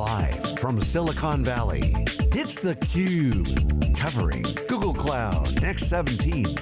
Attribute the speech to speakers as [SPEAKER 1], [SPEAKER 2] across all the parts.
[SPEAKER 1] Live from Silicon Valley, it's theCUBE, covering Google Cloud Next 17.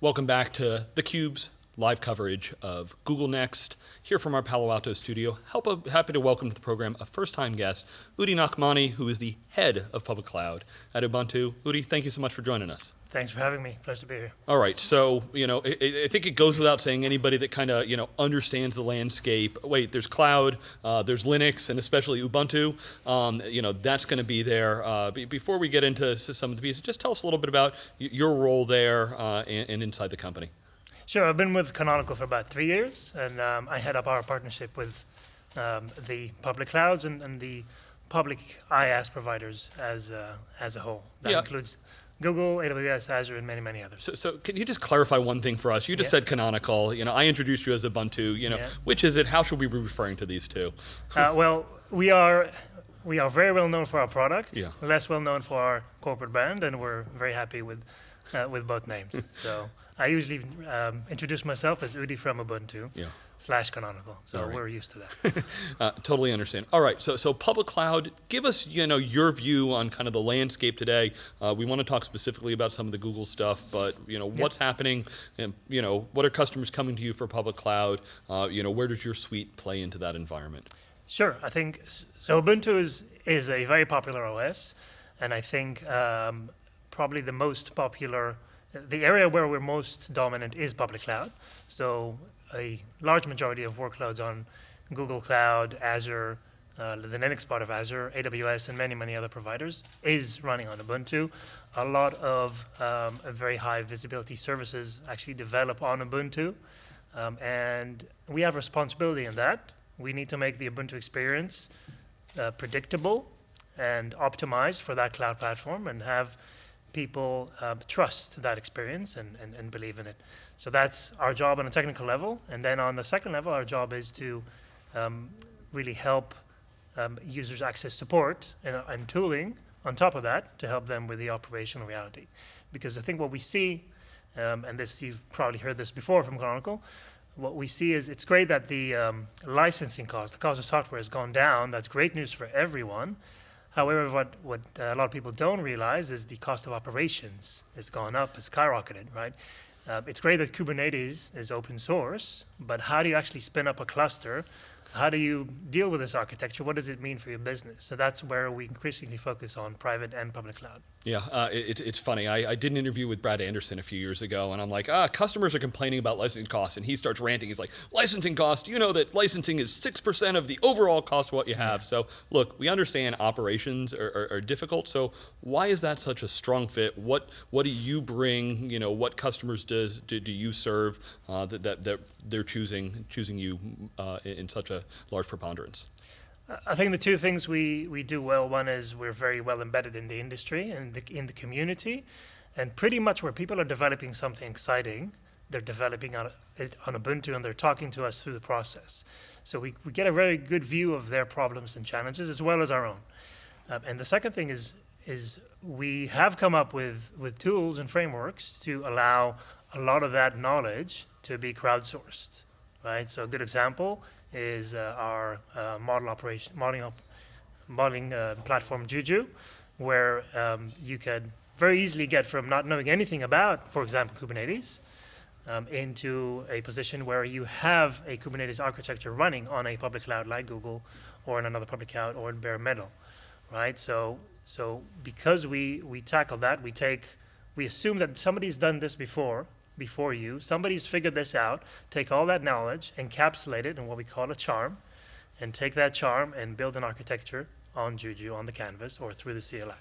[SPEAKER 2] Welcome back to theCUBE's live coverage of Google Next, here from our Palo Alto studio. Help, happy to welcome to the program a first-time guest, Udi Nachmani, who is the head of public cloud at Ubuntu. Udi, thank you so much for joining us.
[SPEAKER 3] Thanks for having me. Pleasure to be here.
[SPEAKER 2] All right. So, you know, I, I think it goes without saying anybody that kind of, you know, understands the landscape. Wait, there's cloud, uh, there's Linux, and especially Ubuntu. Um, you know, that's going to be there. Uh, before we get into some of the pieces, just tell us a little bit about your role there uh, and, and inside the company.
[SPEAKER 3] Sure, I've been with Canonical for about three years, and um, I head up our partnership with um, the public clouds and, and, the public IaaS providers as, uh, as a whole. That yeah. includes Google, AWS, Azure, and many, many others.
[SPEAKER 2] So, so, can you just clarify one thing for us? You just yeah. said canonical. You know, I introduced you as Ubuntu. You know, yeah. which is it? How should we be referring to these two?
[SPEAKER 3] uh, well, we are we are very well known for our product. Yeah. Less well known for our corporate brand, and we're very happy with uh, with both names. so. I usually um, introduce myself as Udi from Ubuntu. Yeah. Slash canonical, so right. we're used to that.
[SPEAKER 2] uh, totally understand. All right, so so public cloud. Give us you know your view on kind of the landscape today. Uh, we want to talk specifically about some of the Google stuff, but you know what's happening, and you know what are customers coming to you for public cloud? Uh, you know where does your suite play into that environment?
[SPEAKER 3] Sure, I think so. Ubuntu is is a very popular OS, and I think um, probably the most popular the area where we're most dominant is public cloud. So a large majority of workloads on Google Cloud, Azure, uh, the Linux part of Azure, AWS, and many, many other providers is running on Ubuntu. A lot of um, very high visibility services actually develop on Ubuntu. Um, and we have responsibility in that. We need to make the Ubuntu experience uh, predictable and optimized for that cloud platform and have people uh, trust that experience and, and, and, believe in it. So that's our job on a technical level. And then on the second level, our job is to um, really help um, users access support and, and, tooling on top of that to help them with the operational reality. Because I think what we see, um, and this you've probably heard this before from Canonical, what we see is it's great that the um, licensing cost, the cost of software has gone down. That's great news for everyone. However, what, what uh, a lot of people don't realize is the cost of operations has gone up, has skyrocketed, right? Uh, it's great that Kubernetes is open source, but how do you actually spin up a cluster how do you deal with this architecture? What does it mean for your business? So that's where we increasingly focus on private and public cloud.
[SPEAKER 2] Yeah, uh, it, it's funny. I, I, did an interview with Brad Anderson a few years ago, and I'm like, ah, customers are complaining about licensing costs, and he starts ranting. He's like, licensing cost, you know that licensing is 6% of the overall cost of what you have. Yeah. So look, we understand operations are, are, are, difficult, so why is that such a strong fit? What what do you bring, you know, what customers does do, do you serve uh, that, that, that they're choosing, choosing you uh, in such a large preponderance?
[SPEAKER 3] I think the two things we, we do well, one is we're very well embedded in the industry and the, in the community, and pretty much where people are developing something exciting, they're developing on, it on Ubuntu and they're talking to us through the process. So we, we get a very good view of their problems and challenges as well as our own. Um, and the second thing is, is we have come up with, with tools and frameworks to allow a lot of that knowledge to be crowdsourced, right? So a good example is uh, our uh, model operation modeling op modeling uh, platform Juju, where um, you can very easily get from not knowing anything about, for example, Kubernetes, um, into a position where you have a Kubernetes architecture running on a public cloud like Google, or in another public cloud, or in bare metal, right? So, so because we we tackle that, we take we assume that somebody's done this before, before you. Somebody's figured this out. Take all that knowledge, encapsulate it in what we call a charm, and take that charm and build an architecture on Juju, on the canvas, or through the CLI.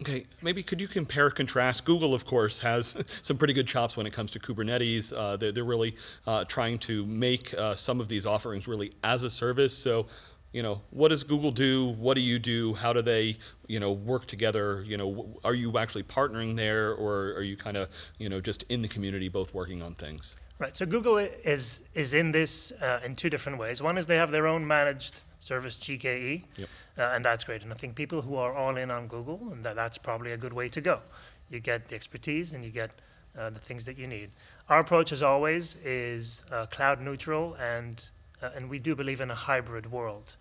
[SPEAKER 2] Okay, maybe could you compare contrast? Google, of course, has some pretty good chops when it comes to Kubernetes. Uh, they're, they're, really uh, trying to make uh, some of these offerings really as a service. So you know, what does Google do? What do you do? How do they, you know, work together? You know, are you actually partnering there, or are you kind of, you know, just in the community, both working on things?
[SPEAKER 3] Right. So Google is is in this uh, in two different ways. One is they have their own managed service GKE, yep. uh, and that's great. And I think people who are all in on Google, and that, that's probably a good way to go. You get the expertise, and you get uh, the things that you need. Our approach, as always, is uh, cloud neutral, and uh, and we do believe in a hybrid world.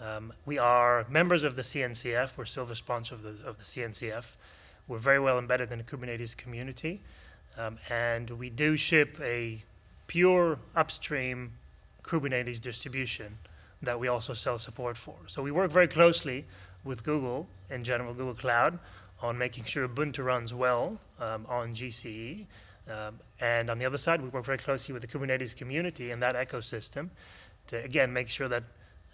[SPEAKER 3] Um, we are members of the CNCF. We're silver sponsor of the of the CNCF. We're very well embedded in the Kubernetes community, um, and we do ship a pure upstream Kubernetes distribution that we also sell support for. So we work very closely with Google in general, Google Cloud, on making sure Ubuntu runs well um, on GCE. Um, and on the other side, we work very closely with the Kubernetes community and that ecosystem to, again, make sure that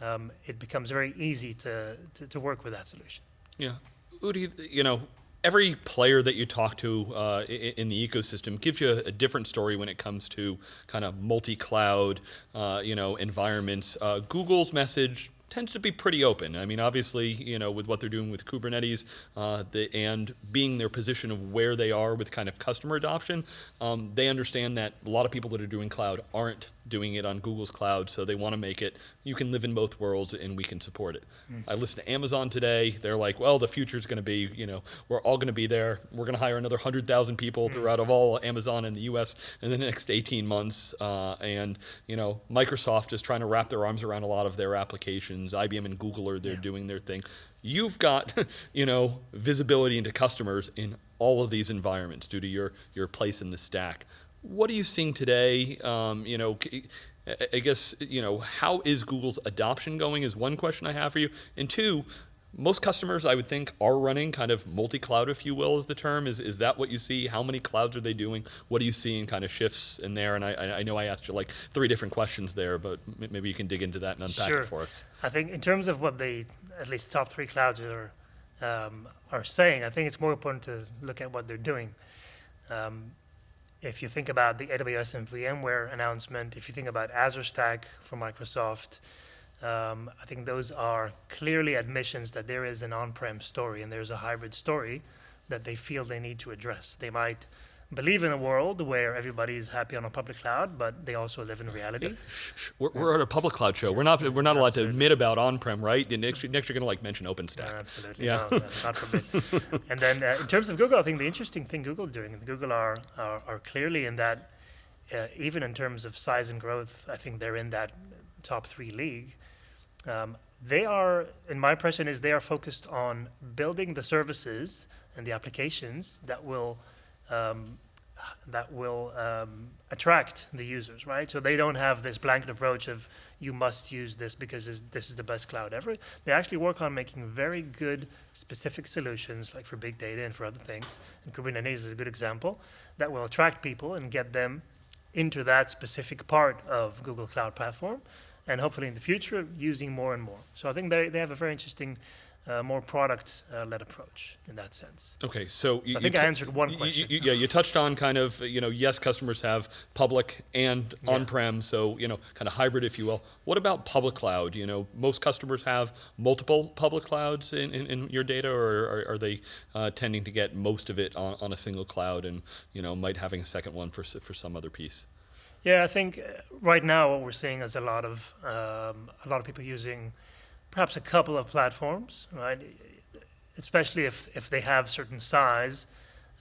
[SPEAKER 3] um, it becomes very easy to, to, to work with that solution.
[SPEAKER 2] Yeah. Udi, you know, every player that you talk to uh, in, the ecosystem gives you a, different story when it comes to kind of multi-cloud, uh, you know, environments. Uh, Google's message tends to be pretty open. I mean, obviously, you know, with what they're doing with Kubernetes uh, the, and being their position of where they are with kind of customer adoption, um, they understand that a lot of people that are doing cloud aren't doing it on Google's cloud, so they want to make it, you can live in both worlds and we can support it. Mm. I listened to Amazon today. They're like, well, the future is going to be, you know, we're all going to be there. We're going to hire another 100,000 people mm. throughout of all Amazon in the US in the next 18 months. Uh, and, you know, Microsoft is trying to wrap their arms around a lot of their applications. IBM and Google are there yeah. doing their thing. You've got, you know, visibility into customers in all of these environments due to your, your place in the stack. What are you seeing today? Um, you know, I guess, you know, how is Google's adoption going is one question I have for you. And two, most customers, I would think, are running kind of multi-cloud, if you will, is the term. Is, is that what you see? How many clouds are they doing? What are you seeing kind of shifts in there? And I, I know I asked you like three different questions there, but maybe you can dig into that and unpack
[SPEAKER 3] sure.
[SPEAKER 2] it for us.
[SPEAKER 3] I think in terms of what the, at least top three clouds are, um, are saying, I think it's more important to look at what they're doing. Um, if you think about the AWS and VMware announcement, if you think about Azure Stack for Microsoft, um, I think those are clearly admissions that there is an on-prem story and there's a hybrid story that they feel they need to address. They might believe in a world where everybody is happy on a public cloud, but they also live in reality. Yeah.
[SPEAKER 2] Shh, shh. We're, we're, at a public cloud show. We're not we're not allowed to admit about on-prem, right? Next, next you're going to like mention OpenStack.
[SPEAKER 3] Absolutely. Yeah. No, not forbid. and then uh, in terms of Google, I think the interesting thing Google doing, Google are, are, are clearly in that, uh, even in terms of size and growth, I think they're in that top three league. Um, they are, in my impression, is they are focused on building the services and the applications that will um, that will um, attract the users, right? So they don't have this blanket approach of you must use this because this is the best cloud ever. They actually work on making very good specific solutions, like for big data and for other things. And Kubernetes is a good example that will attract people and get them into that specific part of Google Cloud Platform, and hopefully in the future using more and more. So I think they, they have a very interesting uh, more product-led uh, approach in that sense.
[SPEAKER 2] Okay, so
[SPEAKER 3] you, I think I answered one question.
[SPEAKER 2] You, yeah, you touched on kind of you know yes, customers have public and yeah. on-prem, so you know kind of hybrid, if you will. What about public cloud? You know, most customers have multiple public clouds in, in, in your data, or are, are they uh, tending to get most of it on, on a single cloud, and you know might having a second one for for some other piece?
[SPEAKER 3] Yeah, I think uh, right now what we're seeing is a lot of um, a lot of people using perhaps a couple of platforms, right? Especially if, if they have certain size.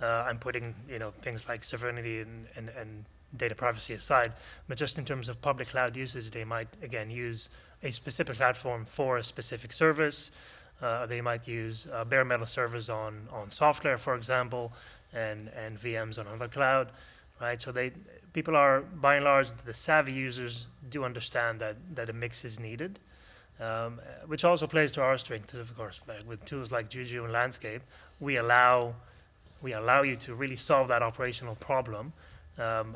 [SPEAKER 3] Uh, I'm putting you know things like sovereignty and, and, and data privacy aside, but just in terms of public cloud usage, they might again use a specific platform for a specific service. Uh, they might use uh, bare metal servers on on SoftLayer, for example, and and VMs on another cloud, right? So they people are by and large the savvy users do understand that that a mix is needed um, which also plays to our strength, of course. With tools like Juju and Landscape, we allow we allow you to really solve that operational problem um,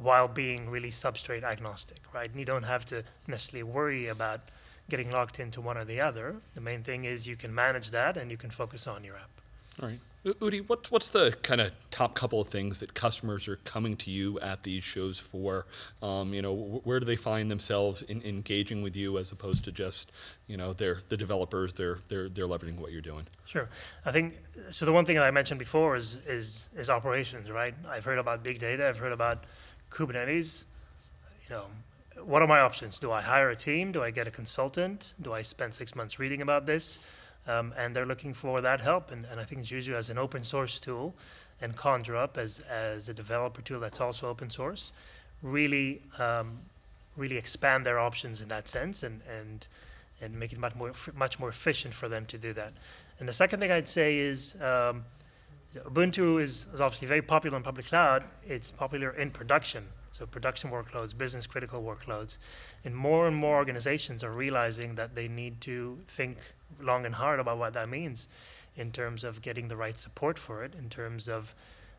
[SPEAKER 3] while being really substrate agnostic, right? And you don't have to necessarily worry about getting locked into one or the other. The main thing is you can manage that and you can focus on your app.
[SPEAKER 2] All right. Udi, what, what's the kind of top couple of things that customers are coming to you at these shows for? Um, you know, where do they find themselves in engaging with you as opposed to just, you know, they're the developers, they're they're they're leveraging what you're doing.
[SPEAKER 3] Sure, I think so. The one thing that I mentioned before is is is operations, right? I've heard about big data. I've heard about Kubernetes. You know, what are my options? Do I hire a team? Do I get a consultant? Do I spend six months reading about this? Um, and they're looking for that help. And, and I think Juju as an open source tool and Conjure Up as, as a developer tool that's also open source really um, really expand their options in that sense and and and make it much more much more efficient for them to do that. And the second thing I'd say is um, Ubuntu is, is obviously very popular in public cloud. It's popular in production, so production workloads, business critical workloads, and more and more organizations are realizing that they need to think long and hard about what that means in terms of getting the right support for it, in terms of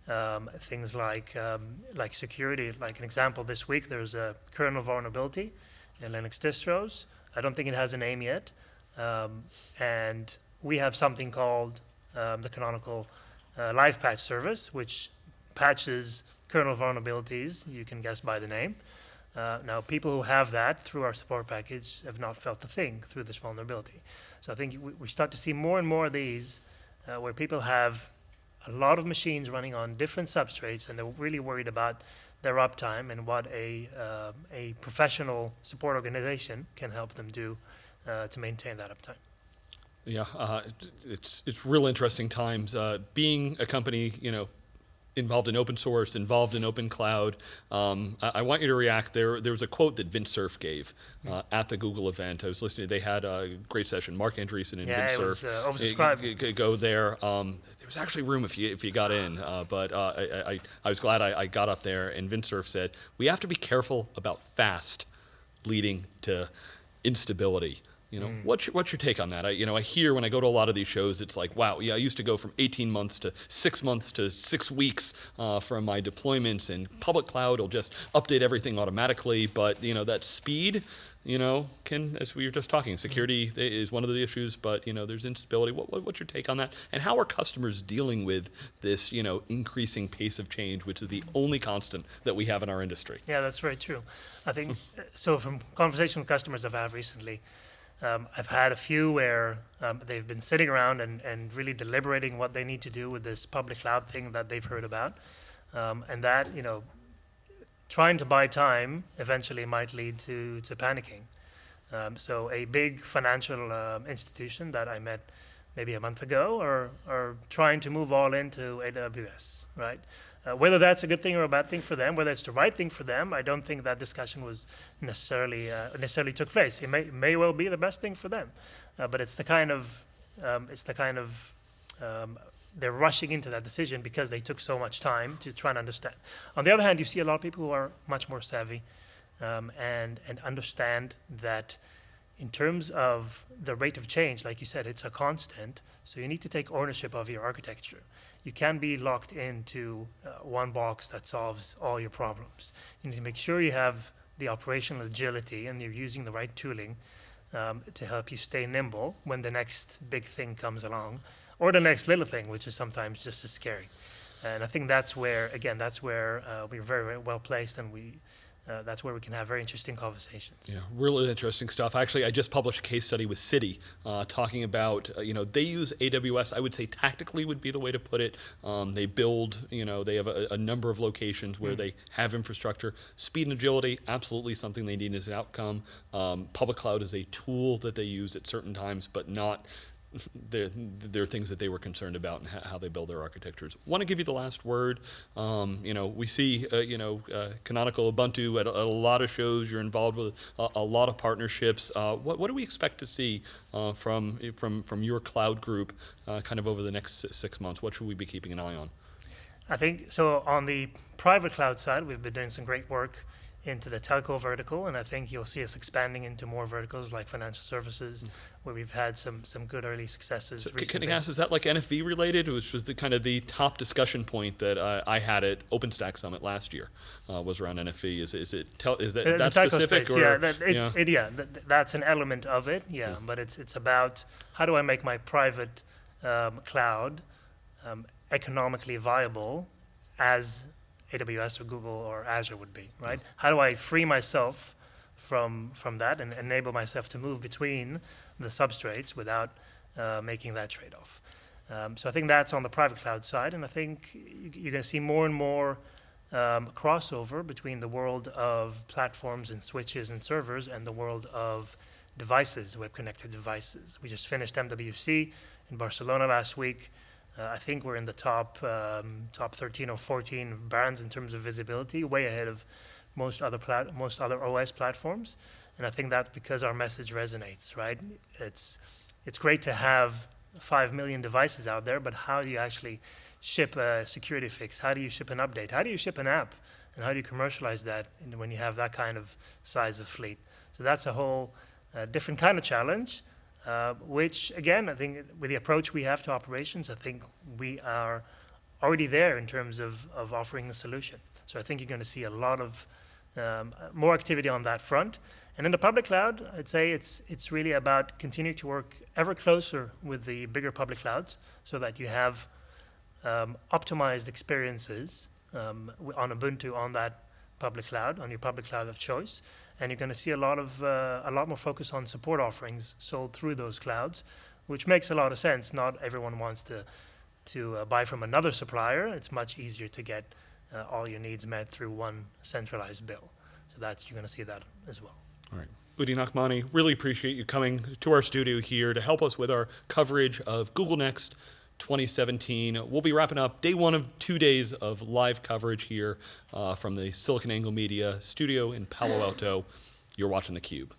[SPEAKER 3] um, things like um, like security. Like an example, this week there's a kernel vulnerability in Linux distros. I don't think it has a name yet, um, and we have something called um, the canonical uh, live patch service, which patches kernel vulnerabilities. You can guess by the name. Uh, now, people who have that through our support package have not felt a thing through this vulnerability. So I think we, we start to see more and more of these uh, where people have a lot of machines running on different substrates and they're really worried about their uptime and what a, uh, a professional support organization can help them do uh, to maintain that uptime.
[SPEAKER 2] Yeah, uh, it's it's real interesting times. Uh, being a company, you know, involved in open source, involved in open cloud. Um, I, I, want you to react. There, there was a quote that Vint Cerf gave uh, at the Google event. I was listening. They had a great session. Marc Andreessen and
[SPEAKER 3] yeah,
[SPEAKER 2] Vint
[SPEAKER 3] Cerf. Was, uh, oversubscribed.
[SPEAKER 2] Go there. Um, there was actually room if you if you got in, uh, but uh, I, I, I, was glad I, I, got up there. And Vint Cerf said we have to be careful about fast leading to instability. You know, mm. what's your, what's your take on that? I, you know, I hear when I go to a lot of these shows, it's like, wow, yeah, I used to go from 18 months to six months to six weeks uh, from my deployments, and public cloud will just update everything automatically. But you know, that speed, you know, can, as we were just talking, security mm. is one of the issues, but you know, there's instability. What, what, what's your take on that? And how are customers dealing with this, you know, increasing pace of change, which is the only constant that we have in our industry?
[SPEAKER 3] Yeah, that's very true. I think so. From conversation with customers I've had recently um, I've had a few where um, they've been sitting around and, and really deliberating what they need to do with this public cloud thing that they've heard about. Um, and that, you know, trying to buy time eventually might lead to, to panicking. Um, so a big financial uh, institution that I met maybe a month ago are, are trying to move all into AWS, right? Uh, whether that's a good thing or a bad thing for them, whether it's the right thing for them, I don't think that discussion was necessarily uh, necessarily took place. It may may well be the best thing for them, uh, but it's the kind of um, it's the kind of um, they're rushing into that decision because they took so much time to try and understand. On the other hand, you see a lot of people who are much more savvy um, and and understand that in terms of the rate of change, like you said, it's a constant. So you need to take ownership of your architecture you can be locked into uh, one box that solves all your problems. You need to make sure you have the operational agility and you're using the right tooling um, to help you stay nimble when the next big thing comes along or the next little thing, which is sometimes just as scary. And I think that's where, again, that's where uh, we're very, very well placed and we uh, that's where we can have very interesting conversations.
[SPEAKER 2] Yeah, really interesting stuff. Actually, I just published a case study with Citi uh, talking about, uh, you know, they use AWS. I would say tactically would be the way to put it. Um, they build, you know, they have a, a number of locations where mm. they have infrastructure. Speed and agility, absolutely something they need as an outcome. Um, public cloud is a tool that they use at certain times, but not there, are things that they were concerned about and how they build their architectures. Want to give you the last word. Um, you know, we see, uh, you know, uh, Canonical Ubuntu at a, at a, lot of shows. You're involved with a, a lot of partnerships. Uh, what, what do we expect to see uh, from from from your cloud group, uh, kind of over the next six months? What should we be keeping an eye on?
[SPEAKER 3] I think so. On the private cloud side, we've been doing some great work into the telco vertical, and I think you'll see us expanding into more verticals like financial services, mm. where we've had some some good early successes.
[SPEAKER 2] So can I ask, is that like NFV related, which was the kind of the top discussion point that uh, I had at OpenStack Summit last year, uh, was around NFV. Is is it tel- is that, uh, that specific
[SPEAKER 3] space, or yeah, that, it, yeah. It, yeah th- that's an element of it. Yeah, yeah, but it's it's about how do I make my private um, cloud um, economically viable as AWS or Google or Azure would be, right? How do I free myself from from that and enable myself to move between the substrates without uh, making that trade-off? Um, so I think that's on the private cloud side, and I think you're going to see more and more um, crossover between the world of platforms and switches and servers and the world of devices, web-connected devices. We just finished MWC in Barcelona last week. Uh, I think we're in the top um, top 13 or 14 brands in terms of visibility, way ahead of most other plat- most other OS platforms. And I think that's because our message resonates, right? It's it's great to have five million devices out there, but how do you actually ship a security fix? How do you ship an update? How do you ship an app? And how do you commercialize that when you have that kind of size of fleet? So that's a whole uh, different kind of challenge, uh, which again, I think with the approach we have to operations, I think we are already there in terms of, of offering the solution. So I think you're going to see a lot of um, more activity on that front. And in the public cloud, I'd say it's it's really about continuing to work ever closer with the bigger public clouds, so that you have um, optimized experiences um, on Ubuntu on that public cloud, on your public cloud of choice, and you're going to see a lot of uh, a lot more focus on support offerings sold through those clouds, which makes a lot of sense. Not everyone wants to to uh, buy from another supplier. It's much easier to get uh, all your needs met through one centralized bill. So that's you're going to see that as well.
[SPEAKER 2] All right. Udi Nachmani, really appreciate you coming to our studio here to help us with our coverage of Google Next 2017. We'll be wrapping up day one of two days of live coverage here uh, from the SiliconANGLE Media studio in Palo Alto. You're watching theCUBE.